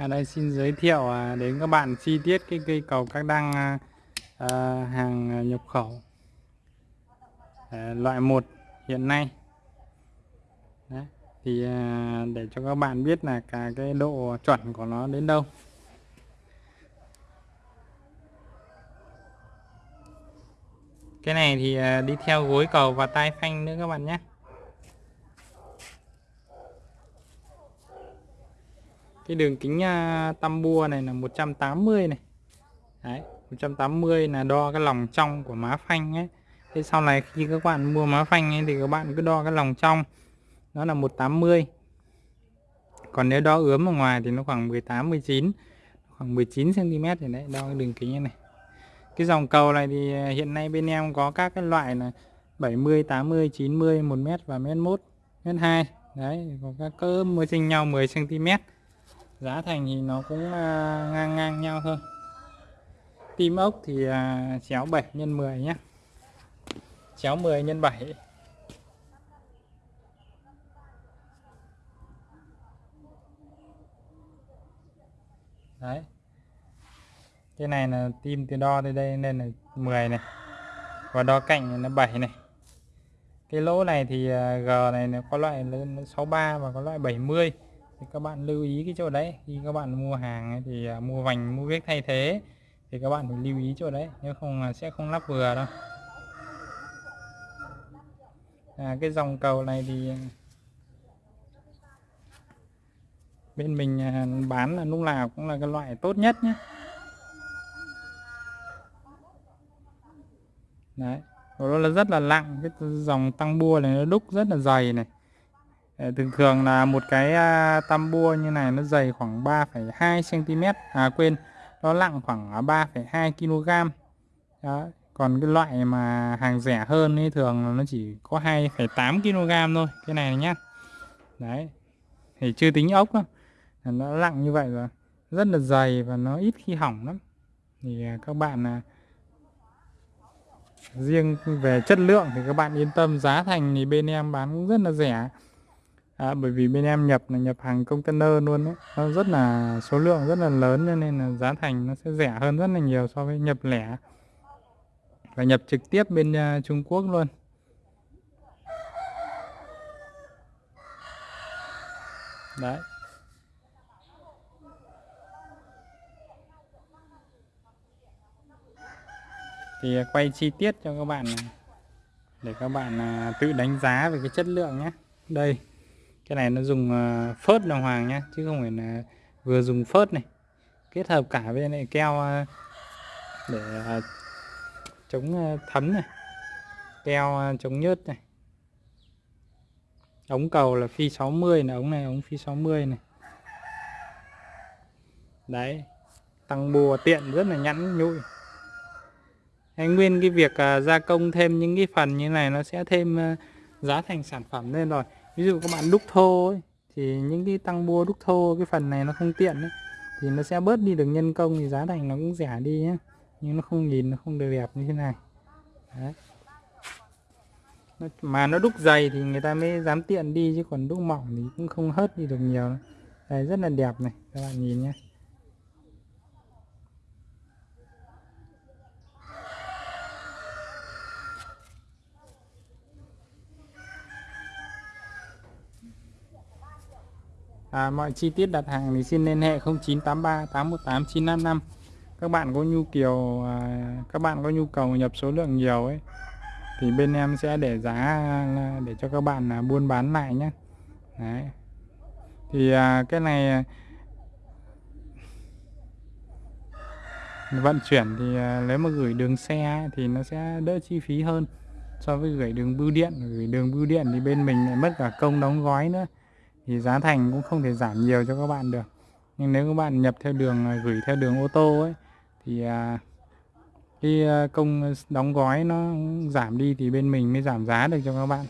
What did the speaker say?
ở đây xin giới thiệu à, đến các bạn chi tiết cái cây cầu các đăng à, à hàng nhập khẩu. À, loại 1 hiện nay. Đấy. thì à, để cho các bạn biết là cả cái độ chuẩn của nó đến đâu. Cái này thì đi theo gối cầu và tai phanh nữa các bạn nhé. Cái đường kính uh, tăm bua này là 180 này. Đấy 180 là đo cái lòng trong của má phanh ấy. Thế sau này khi các bạn mua má phanh ấy, thì các bạn cứ đo cái lòng trong. Nó là 180 còn nếu đo ướm ở ngoài thì nó khoảng 18 19 khoảng 19 cm thì đấy đo cái đường kính này. Cái dòng cầu này thì à, hiện nay bên em có các cái loại là 70 80 90 1m và mét 1 mét 2 đấy có các cỡ mới chênh nhau 10 cm giá thành thì nó cũng à, ngang ngang nhau thôi. Tim ốc thì à, chéo 7 x 10 nhé chéo 10 x 7 đấy. Cái này là tim từ đo tới đây nên là 10 này. Và đo cạnh là 7 này. Cái lỗ này thì à, G này nó có loại 63 và có loại 70 thì các bạn lưu ý cái chỗ đấy. Khi các bạn mua hàng thì à, mua vành mua viết thay thế thì các bạn phải lưu ý chỗ đấy nếu không sẽ không lắp vừa đâu. À, cái dòng cầu này thì à, bên mình à, bán là lúc nào cũng là cái loại tốt nhất nhé. Đấy nó là rất là nặng cái dòng tăng bua này nó đúc rất là dày này. Ờ, thường thường là một cái à, tam bua như này nó dày khoảng 3,2 cm à quên nó nặng khoảng à, 3,2 kg đó. còn cái loại mà hàng rẻ hơn thì thường nó chỉ có 2,8 kg thôi cái này nhá. Đấy thì chưa tính ốc đâu nó nặng như vậy rồi rất là dày và nó ít khi hỏng lắm. Thì à, các bạn là riêng về chất lượng thì các bạn yên tâm giá thành thì bên em bán cũng rất là rẻ à, bởi vì bên em nhập là nhập hàng container luôn đấy nó rất là số lượng rất là lớn cho nên là giá thành nó sẽ rẻ hơn rất là nhiều so với nhập lẻ. Và nhập trực tiếp bên uh, Trung Quốc luôn. Đấy. Thì à, quay chi tiết cho các bạn để các bạn uh, tự đánh giá về cái chất lượng nhé. Đây cái này nó dùng ờ, phớt đồng hoàng nhá, chứ không phải là vừa dùng phớt này. Kết hợp cả với lại keo ờ, để ờ, chống thấm này, keo chống nhớt này. Ống cầu là phi 60 là ống này, ống phi 60 này. Đấy, tăng bùa tiện rất là nhẵn, nhụi. Hay nguyên cái việc gia công thêm những cái phần như này nó sẽ thêm giá thành sản phẩm lên rồi ví dụ các bạn đúc thô ấy, thì những cái tăng bua đúc thô cái phần này nó không tiện ấy, thì nó sẽ bớt đi được nhân công thì giá thành nó cũng rẻ đi nhé nhưng nó không nhìn nó không được đẹp như thế này. Đấy. mà nó đúc dày thì người ta mới dám tiện đi chứ còn đúc mỏng thì cũng không hớt đi được nhiều đây rất là đẹp này các bạn nhìn nhé à, mọi chi tiết đặt hàng thì xin liên hệ 0983 818 955 các bạn có nhu cầu à, các bạn có nhu cầu nhập số lượng nhiều ấy thì bên em sẽ để giá à, để cho các bạn à, buôn bán lại nhé. Đấy. thì à, cái này à, vận chuyển thì à, nếu mà gửi đường xe thì nó sẽ đỡ chi phí hơn so với gửi đường bưu điện. Gửi đường bưu điện thì bên mình lại mất cả công đóng gói nữa thì giá thành cũng không thể giảm nhiều cho các bạn được. Nhưng nếu các bạn nhập theo đường à, gửi theo đường ô tô ấy, thì à, cái à, công đóng gói nó giảm đi thì bên mình mới giảm giá được cho các bạn.